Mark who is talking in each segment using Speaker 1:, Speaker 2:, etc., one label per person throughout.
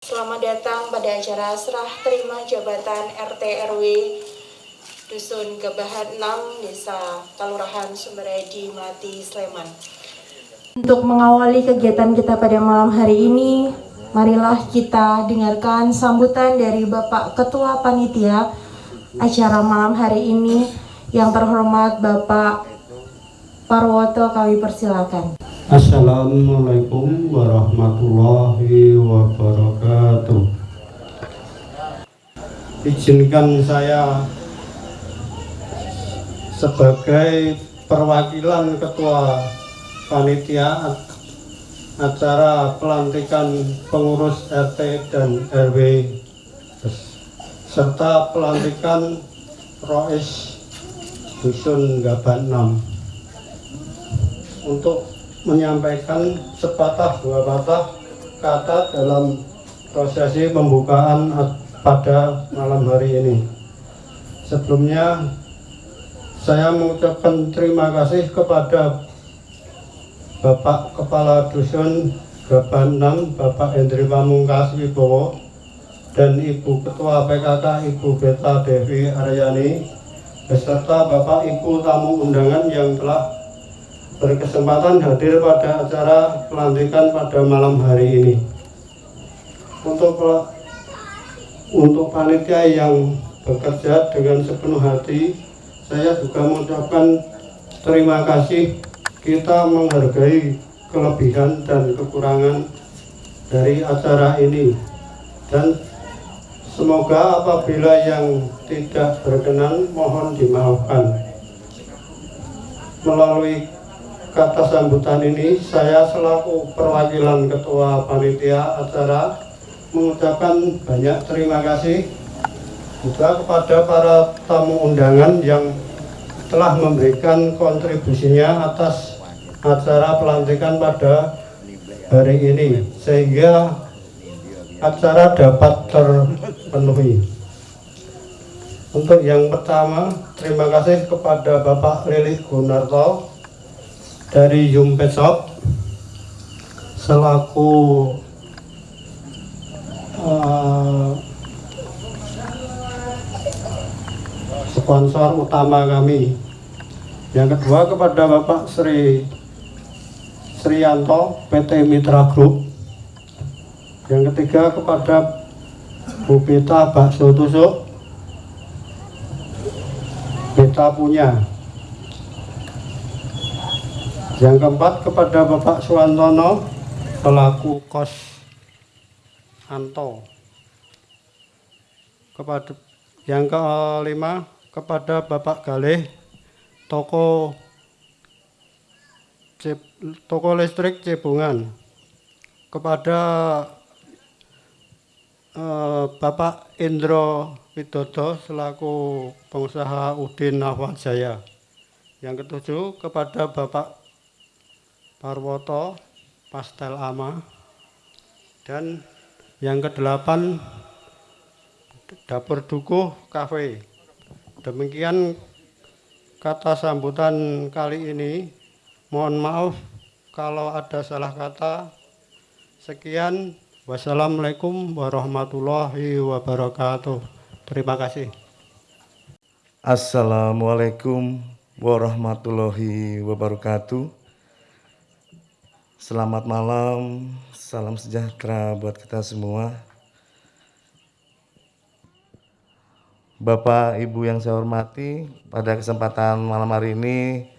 Speaker 1: Selamat datang pada acara serah terima jabatan RT RW Dusun Gebahan 6 Desa Kalurahan Sumberedi Melati Sleman. Untuk mengawali kegiatan kita pada malam hari ini, marilah kita dengarkan sambutan dari Bapak Ketua Panitia acara malam hari ini yang terhormat Bapak Parwoto kami persilakan.
Speaker 2: Assalamualaikum warahmatullahi wabarakatuh. Izinkan saya sebagai perwakilan ketua panitia acara pelantikan pengurus RT dan RW serta pelantikan Rois Dusun Gaban 6 untuk menyampaikan sepatah dua patah kata dalam prosesi pembukaan pada malam hari ini. Sebelumnya saya mengucapkan terima kasih kepada Bapak Kepala Dusun Gaban 6, Bapak Hendri Pamungkas Wibowo dan Ibu Ketua PKK Ibu Beta Devi Aryani beserta Bapak Ibu tamu undangan yang telah berkesempatan hadir pada acara pelantikan pada malam hari ini. Untuk untuk panitia yang bekerja dengan sepenuh hati, saya juga mengucapkan terima kasih. Kita menghargai kelebihan dan kekurangan dari acara ini. Dan semoga apabila yang tidak berkenan mohon dimaafkan. Melalui kata sambutan ini saya selaku perwakilan ketua panitia acara mengucapkan banyak terima kasih juga kepada para tamu undangan yang telah memberikan kontribusinya atas acara pelantikan pada hari ini sehingga acara dapat terpenuhi. Untuk yang pertama terima kasih kepada Bapak Lilik Gunarto dari Yumpet Shop selaku uh, sponsor utama kami. Yang kedua kepada Bapak Sri Srianto PT Mitra Group. Yang ketiga kepada Bu Beta Bakso Tusuk. Beta punya yang keempat kepada Bapak Suwantono pelaku kos Anto. Kepada yang kelima kepada Bapak Galih toko toko listrik Cebungan. Kepada eh, Bapak Indro Widodo selaku pengusaha Udin Nahwat Jaya. Yang ketujuh kepada Bapak Parwoto Pastel Ama dan yang kedelapan Dapur Dukuh Cafe. Demikian kata sambutan kali ini. Mohon maaf kalau ada salah kata. Sekian. Wassalamualaikum warahmatullahi wabarakatuh. Terima kasih.
Speaker 3: Assalamualaikum warahmatullahi wabarakatuh. Selamat malam, salam sejahtera buat kita semua. Bapak, Ibu yang saya hormati, pada kesempatan malam hari ini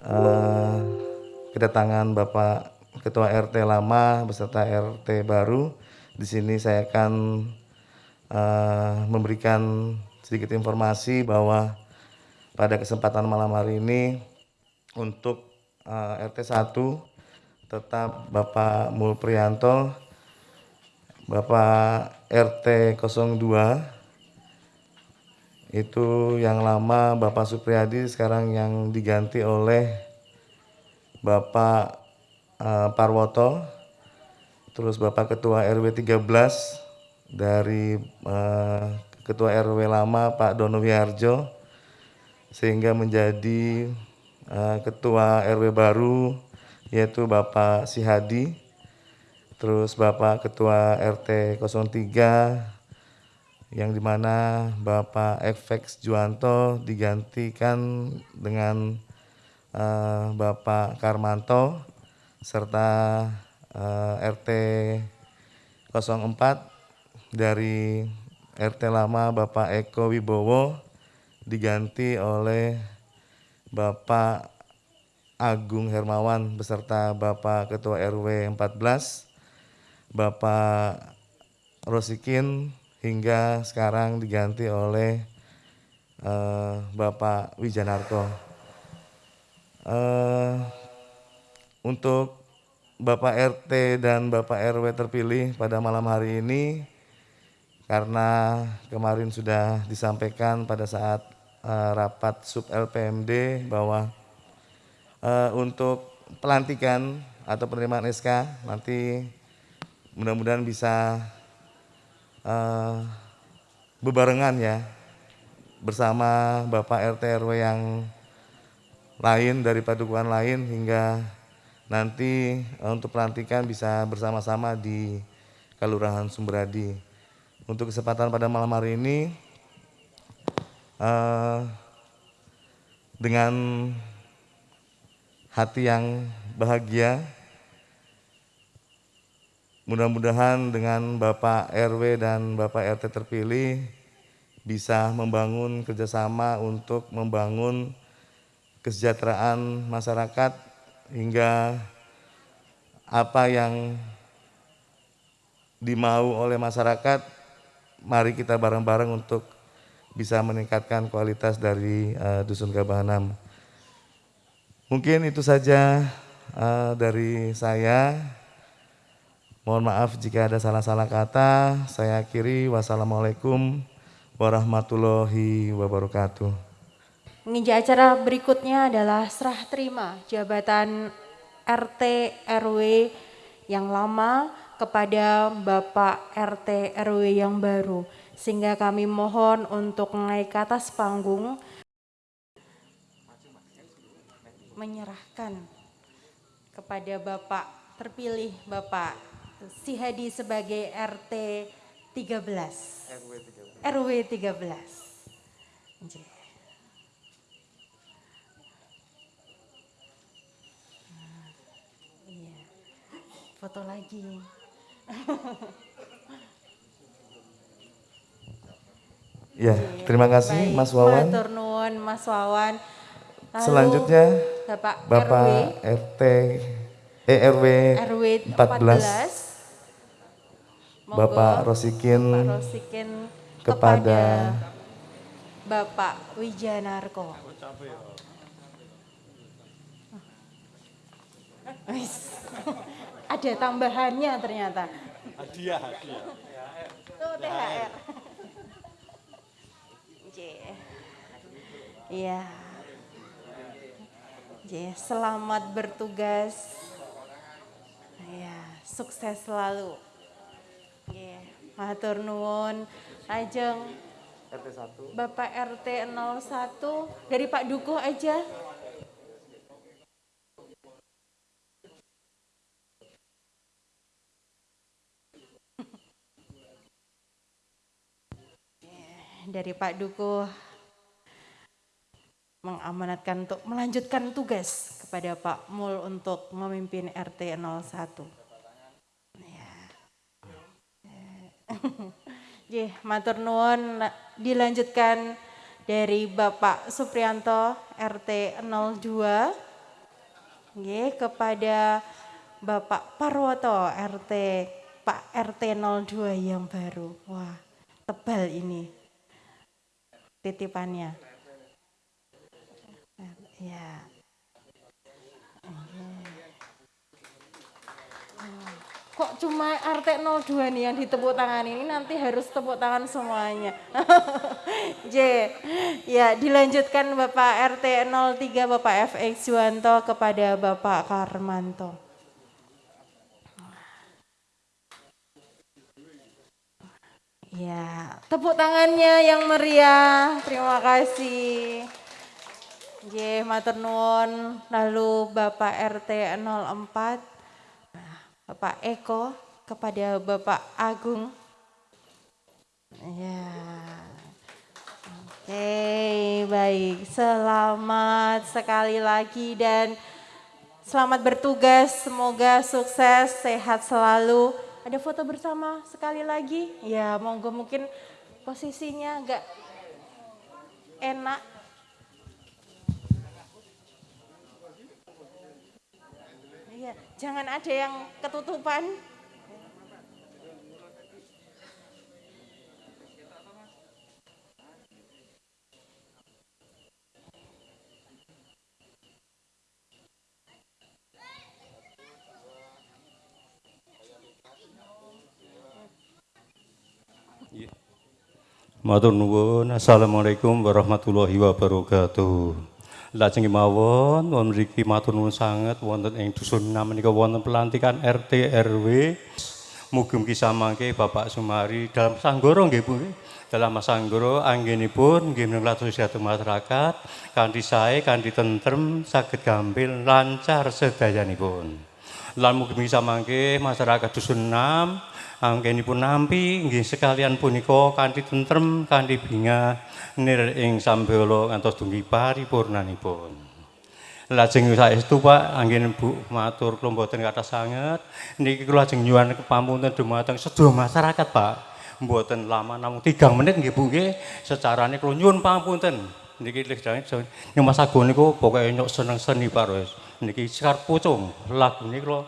Speaker 3: uh, kedatangan Bapak Ketua RT lama beserta RT baru. Di sini saya akan uh, memberikan sedikit informasi bahwa pada kesempatan malam hari ini untuk uh, RT 1 tetap Bapak Mulprianto, Bapak RT 02, itu yang lama Bapak Supriyadi sekarang yang diganti oleh Bapak uh, Parwoto, terus Bapak Ketua RW 13 dari uh, Ketua RW lama Pak Dono Wiharjo, sehingga menjadi uh, Ketua RW baru yaitu Bapak Sihadi terus Bapak Ketua RT 03 yang di mana Bapak Efex Juanto digantikan dengan uh, Bapak Karmanto serta uh, RT 04 dari RT lama Bapak Eko Wibowo diganti oleh Bapak Agung Hermawan beserta Bapak Ketua RW 14 Bapak Rosikin hingga sekarang diganti oleh uh, Bapak Wijanarko. Uh, untuk Bapak RT dan Bapak RW terpilih pada malam hari ini karena kemarin sudah disampaikan pada saat uh, rapat sub LPMD bahwa uh, untuk pelantikan atau penerimaan SK nanti mudah-mudahan bisa uh, bebarengan ya bersama Bapak RT RW yang lain dari padukuhan lain hingga nanti uh, untuk pelantikan bisa bersama-sama di Kelurahan Sumberadi. Untuk kesempatan pada malam hari ini uh, dengan hati yang bahagia Mudah-mudahan dengan Bapak RW dan Bapak RT terpilih bisa membangun kerjasama untuk membangun kesejahteraan masyarakat hingga apa yang dimau oleh masyarakat, mari kita bareng-bareng untuk bisa meningkatkan kualitas dari uh, Dusun Gabahanam. Mungkin itu saja uh, dari saya. Mohon maaf jika ada salah-salah kata. Saya akhiri. Wassalamualaikum warahmatullahi wabarakatuh.
Speaker 1: Menginjak acara berikutnya adalah serah terima jabatan RT RW yang lama kepada Bapak RT RW yang baru. Sehingga kami mohon untuk naik ke atas panggung menyerahkan kepada Bapak terpilih Bapak si Hadi sebagai RT 13. RW 13. RW 13. iya. Foto lagi.
Speaker 3: Ya, terima kasih Baik, Mas Wawan.
Speaker 1: Matur nuwun Mas Wawan.
Speaker 3: Lalu, Selanjutnya Bapak, Bapak RW. RT ERW RW 14 Bapak Rosikin, Bapak Rosikin kepada,
Speaker 1: Bapak Wijanarko. Ada tambahannya ternyata. Hadiah, hadiah. Tuh THR. Iya. Selamat bertugas. Ya, sukses selalu. Nggih, matur nuwun. Ajeng RT 1. Bapak RT 01 dari Pak Dukuh aja. dari Pak Dukuh mengamanatkan untuk melanjutkan tugas kepada Pak Mul untuk memimpin RT 01. Jih, matur nuwun dilanjutkan dari Bapak Suprianto RT 02 Nggih, kepada Bapak Parwoto RT Pak RT 02 yang baru. Wah, tebal ini titipannya. Ya. kok cuma RT 02 nih yang ditepuk tangan ini nanti harus tepuk tangan semuanya. J. Ya, dilanjutkan Bapak RT 03 Bapak FX Juwanto kepada Bapak Karmanto. Ya, tepuk tangannya yang meriah. Terima kasih. J, matur nuwun. Lalu Bapak RT 04 Bapak Eko kepada Bapak Agung. Ya. Oke, baik. Selamat sekali lagi dan selamat bertugas. Semoga sukses, sehat selalu. Ada foto bersama sekali lagi? Ya, monggo mungkin posisinya agak enak. Iya, jangan ada yang ketutupan.
Speaker 4: Matur nuwun. Assalamualaikum warahmatullahi wabarakatuh. Lajeng mawon wonten mriki matur nuwun sanget wonten ing dusun menika wonten pelantikan RT RW. Mugi-mugi samangke Bapak Sumari dalam sanggara nggih Bu. Dalam sanggara anggenipun nggih menawi sehat masyarakat kanthi sae kanthi tentrem saged gampil lancar sedayanipun. Lan mugi-mugi samangke masyarakat dusun 6 anggenipun nampi nggih sekalian punika kanthi tentrem kanthi bingah nir ing sambala ngantos dumugi paripurnanipun. Lajeng saestu Pak anggen Bu matur kula mboten kathah sanget niki kula lajeng nyuwun kepamunten dumateng sedaya masyarakat Pak. Mboten lama namung 3 menit nggih Bu nggih secarane kula nyuwun pamunten. Niki Mas Agung niku pokoke nyok seneng seni Pak Niki sekar lagune kula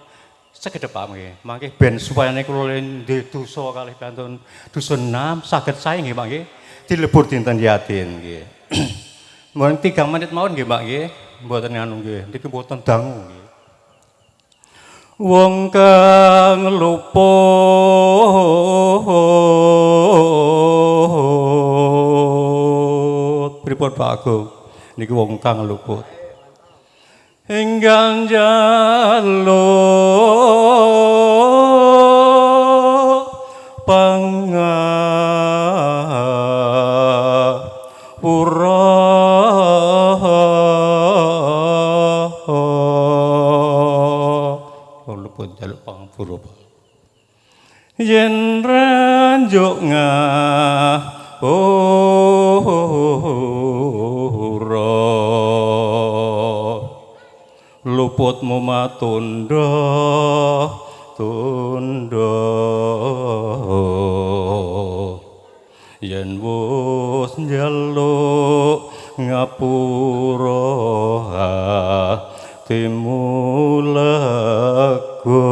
Speaker 4: sekedhep Pak nggih. Mangke ben supaya niku ndhe dosa kalih kantun dusun 6 saged sae nggih Pak nggih. Dilebur dinten yatin nggih. Mohon 3 menit mawon nggih Pak nggih. Mboten anu nggih. Niki mboten dangu nggih. Wong kang luput pripun Pak Agung niki wong kang luput engganjalo. Pangan luputmu matunda tunda yen wus njaluk ngapura hatimu lega.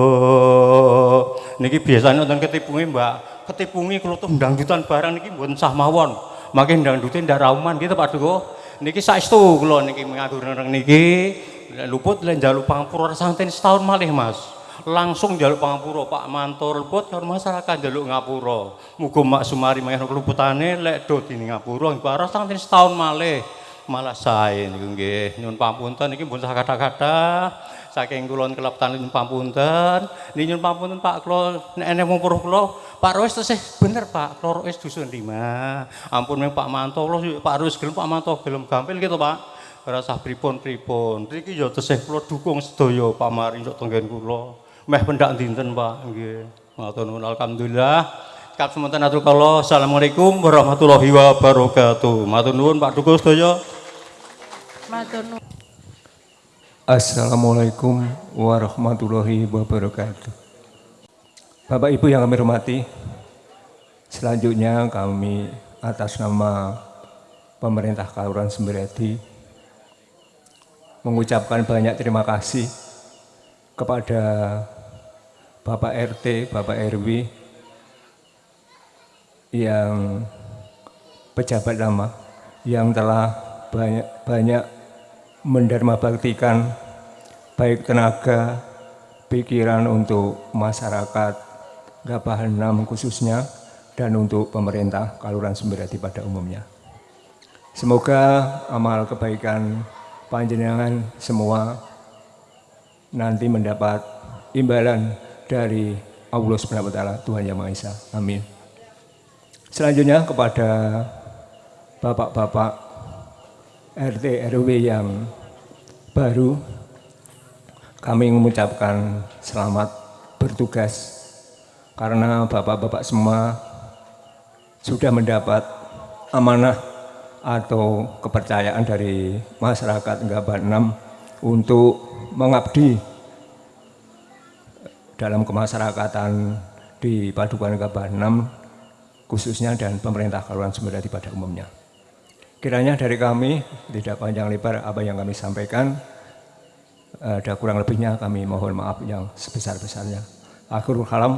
Speaker 4: Niki biasanya nonton ketipungi mbak. Ketipungi kalau tuh barang niki mboten sah mawon. Makin dangdutin ndak rauman gitu Pak Duko niki saestu kula niki mengatur niki luput lan jaluk pangapura santen setahun malih Mas. Langsung jaluk pangapura Pak Mantor luput karo masyarakat jaluk ngapura. Muga Mak Sumari mangke keluputane lek do dini ngapura parah santen setahun malih. Malah sae niku nggih nyuwun pamunten iki mboten kata-kata saking kula kelab nyuwun pamunten. Niki nyuwun pamunten Pak kula nek enek wong kula Pak Rois tesih bener Pak, Klo Rois dusun 5. Ampun Pak Manto, Pak Rois gelem Pak Manto gelem gampil gitu Pak. Rasa pripun-pripun. Niki ya tesih kula dukung sedaya pamari sok tenggen kula. Meh pendak dinten Pak nggih. Matur nuwun alhamdulillah. Kap semonten atur kala. Assalamualaikum warahmatullahi wabarakatuh. Matur nuwun Pak Dukuh sedaya.
Speaker 1: Matur nuwun.
Speaker 5: Assalamualaikum warahmatullahi wabarakatuh. Bapak Ibu yang kami hormati, selanjutnya kami atas nama pemerintah Kelurahan Semberedi mengucapkan banyak terima kasih kepada Bapak RT, Bapak RW yang pejabat lama yang telah banyak, banyak mendarma baktikan baik tenaga, pikiran untuk masyarakat Gabahan 6 khususnya dan untuk pemerintah Kaluran Sumberjati pada umumnya. Semoga amal kebaikan panjenengan semua nanti mendapat imbalan dari Allah Subhanahu wa taala Tuhan Yang Maha Esa. Amin. Selanjutnya kepada Bapak-bapak RT RW yang baru kami mengucapkan selamat bertugas karena bapak-bapak semua sudah mendapat amanah atau kepercayaan dari masyarakat Ngabah 6 untuk mengabdi dalam kemasyarakatan di Padukuhan Ngabah 6 khususnya dan pemerintah Kelurahan Sumberjadi pada umumnya. Kiranya dari kami tidak panjang lebar apa yang kami sampaikan, ada kurang lebihnya kami mohon maaf yang sebesar-besarnya. Akhirul kalam,